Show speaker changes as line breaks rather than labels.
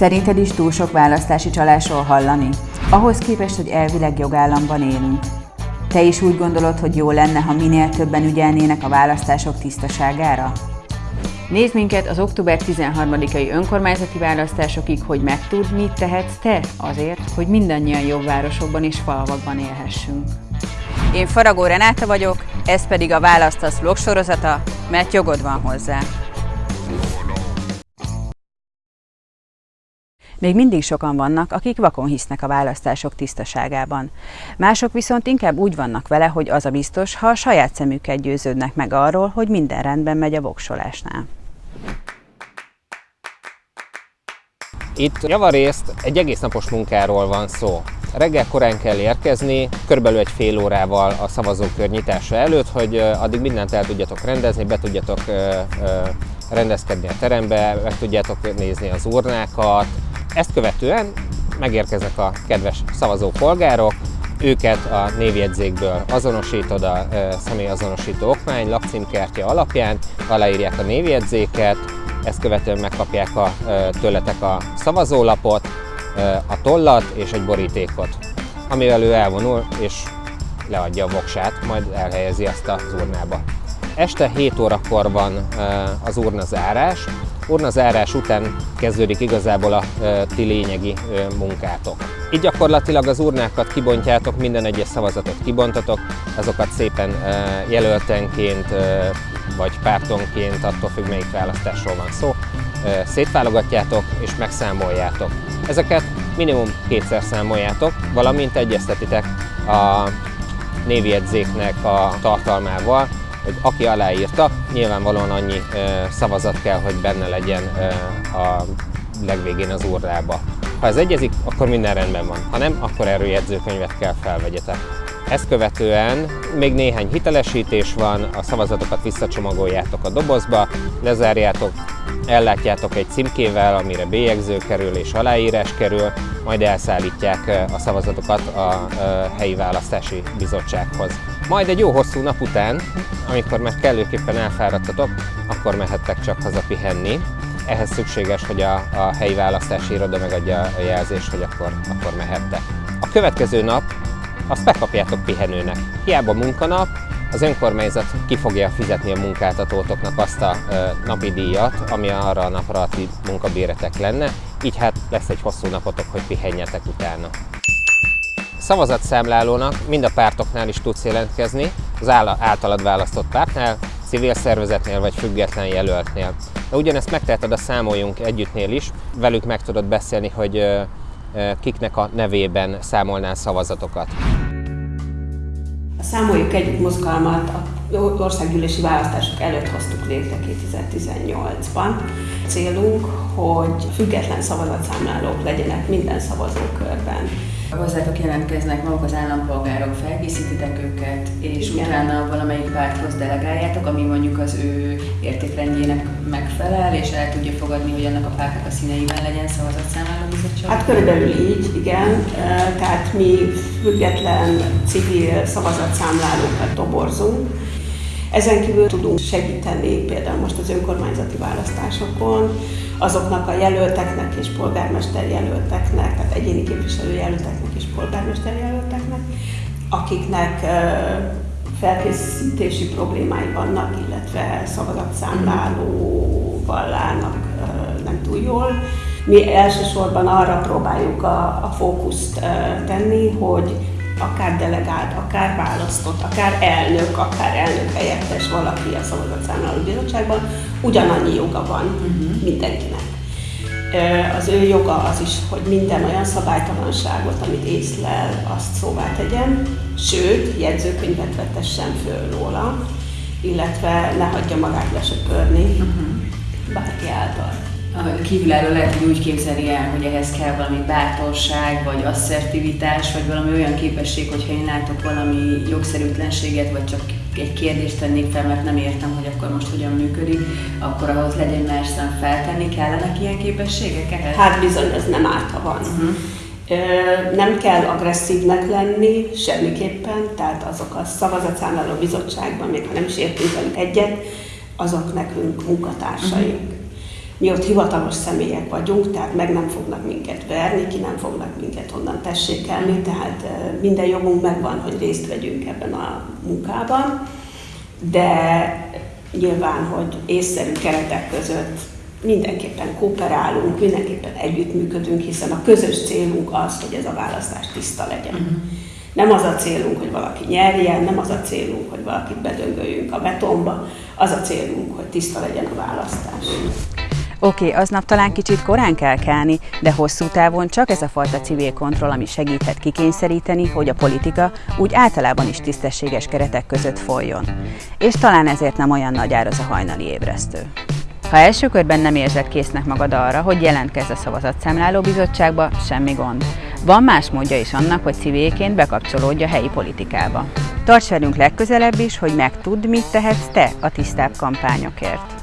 Szerinted is túl sok választási csalásról hallani? Ahhoz képest, hogy elvileg jogállamban élünk. Te is úgy gondolod, hogy jó lenne, ha minél többen ügyelnének a választások tisztaságára? Nézd minket az október 13-ai önkormányzati választásokig, hogy megtud, mit tehetsz te azért, hogy mindannyian jobb városokban és falvakban élhessünk. Én Faragó Renáta vagyok, ez pedig a Választasz vlog sorozata, mert jogod van hozzá. Még mindig sokan vannak, akik vakon hisznek a választások tisztaságában. Mások viszont inkább úgy vannak vele, hogy az a biztos, ha a saját szemükkel győződnek meg arról, hogy minden rendben megy a voksolásnál.
Itt javarészt egy egész napos munkáról van szó. Reggel korán kell érkezni, körülbelül egy fél órával a szavazókör nyitása előtt, hogy addig mindent el tudjatok rendezni, be tudjatok rendezkedni a terembe, meg tudjátok nézni az urnákat. Ezt követően megérkeznek a kedves szavazó polgárok, őket a névjegyzékből azonosítod a személyazonosító okmány lakcímkártya alapján, aláírják a névjegyzéket, ezt követően megkapják a, tőletek a szavazólapot, a tollat és egy borítékot, amivel ő elvonul és leadja a voksát, majd elhelyezi azt az urnába. Este 7 órakor van az urna zárás. Urna zárás után kezdődik igazából a ti lényegi munkátok. Így gyakorlatilag az urnákat kibontjátok, minden egyes szavazatot kibontatok, azokat szépen jelöltenként vagy pártonként, attól függ melyik választásról van szó, szétválogatjátok és megszámoljátok. Ezeket minimum kétszer számoljátok, valamint egyeztetitek a névjegyzéknek a tartalmával, hogy aki aláírta, nyilvánvalóan annyi szavazat kell, hogy benne legyen a legvégén az urnába. Ha ez egyezik, akkor minden rendben van. Ha nem, akkor erről jegyzőkönyvet kell felvegyetek. Ezt követően még néhány hitelesítés van, a szavazatokat visszacsomagoljátok a dobozba, lezárjátok, ellátjátok egy címkével, amire bélyegző kerül és aláírás kerül, majd elszállítják a szavazatokat a helyi választási bizottsághoz. Majd egy jó hosszú nap után, amikor már kellőképpen elfáradtatok, akkor mehettek csak haza pihenni. Ehhez szükséges, hogy a, a helyi választási iroda megadja a jelzést, hogy akkor, akkor mehettek. A következő nap azt megkapjátok pihenőnek. Hiába munkanap, az önkormányzat ki fogja fizetni a munkáltatótoknak azt a napi díjat, ami arra a napra a ti munkabéretek lenne, így hát lesz egy hosszú napotok, hogy pihenjetek utána. Szavazatszámlálónak mind a pártoknál is tudsz jelentkezni, az általad választott pártnál, civil szervezetnél vagy független jelöltnél. De ugyanezt megteheted a Számoljunk Együttnél is, velük meg tudod beszélni, hogy kiknek a nevében számolnál szavazatokat.
Számoljuk Együtt mozgalmat országgyűlési választások előtt hoztuk létre 2018-ban. Célunk, hogy független szavazatszámlálók legyenek minden szavazókörben.
Hozzátok jelentkeznek maguk az állampolgárok, felkészítitek őket, és Igen. utána valamelyik párthoz delegáljátok, ami mondjuk az ő értékrendjének megfelel, és el tudja fogadni, hogy annak a pártnak a színeiben legyen szavazatszámláló bizottság?
Hát körülbelül így, igen. Tehát mi független civil szavazatszámlálókat toborzunk, ezen kívül tudunk segíteni például most az önkormányzati választásokon, azoknak a jelölteknek és polgármester jelölteknek, tehát egyéni képviselő jelölteknek és polgármester jelölteknek, akiknek felkészítési problémái vannak, illetve szavazatszámlálóval állnak nem túl jól. Mi elsősorban arra próbáljuk a, a fókuszt tenni, hogy akár delegált, akár választott, akár elnök, akár elnök helyettes valaki a szavazatszámláló bizottságban, ugyanannyi joga van uh-huh. mindenkinek. Az ő joga az is, hogy minden olyan szabálytalanságot, amit észlel, azt szóvá tegyen, sőt, jegyzőkönyvet vetessen föl róla, illetve ne hagyja magát lesöpörni uh-huh. bárki által
kívülálló lehet, hogy úgy képzeli el, hogy ehhez kell valami bátorság, vagy asszertivitás, vagy valami olyan képesség, hogyha én látok valami jogszerűtlenséget, vagy csak egy kérdést tennék fel, mert nem értem, hogy akkor most hogyan működik, akkor ahhoz legyen merszem feltenni, kellenek ilyen képességek ehhez?
Hát bizony, ez nem árt, ha van. Uh-huh. Nem kell agresszívnek lenni semmiképpen, tehát azok a szavazatszámláló bizottságban, még ha nem is értünk velük egyet, azok nekünk munkatársaink. Uh-huh Mi ott hivatalos személyek vagyunk, tehát meg nem fognak minket verni, ki nem fognak minket onnan tessékelni, tehát minden jogunk megvan, hogy részt vegyünk ebben a munkában, de nyilván, hogy észszerű keretek között mindenképpen kooperálunk, mindenképpen együttműködünk, hiszen a közös célunk az, hogy ez a választás tiszta legyen. Uh-huh. Nem az a célunk, hogy valaki nyerjen, nem az a célunk, hogy valakit bedöngöljünk a betonba, az a célunk, hogy tiszta legyen a választás.
Oké, aznap talán kicsit korán kell kelni, de hosszú távon csak ez a fajta civil kontroll, ami segíthet kikényszeríteni, hogy a politika úgy általában is tisztességes keretek között folyjon. És talán ezért nem olyan nagy ár az a hajnali ébresztő. Ha első körben nem érzed késznek magad arra, hogy jelentkezz a szavazatszámláló bizottságba, semmi gond. Van más módja is annak, hogy civilként bekapcsolódj a helyi politikába. Tarts velünk legközelebb is, hogy megtudd, mit tehetsz te a tisztább kampányokért.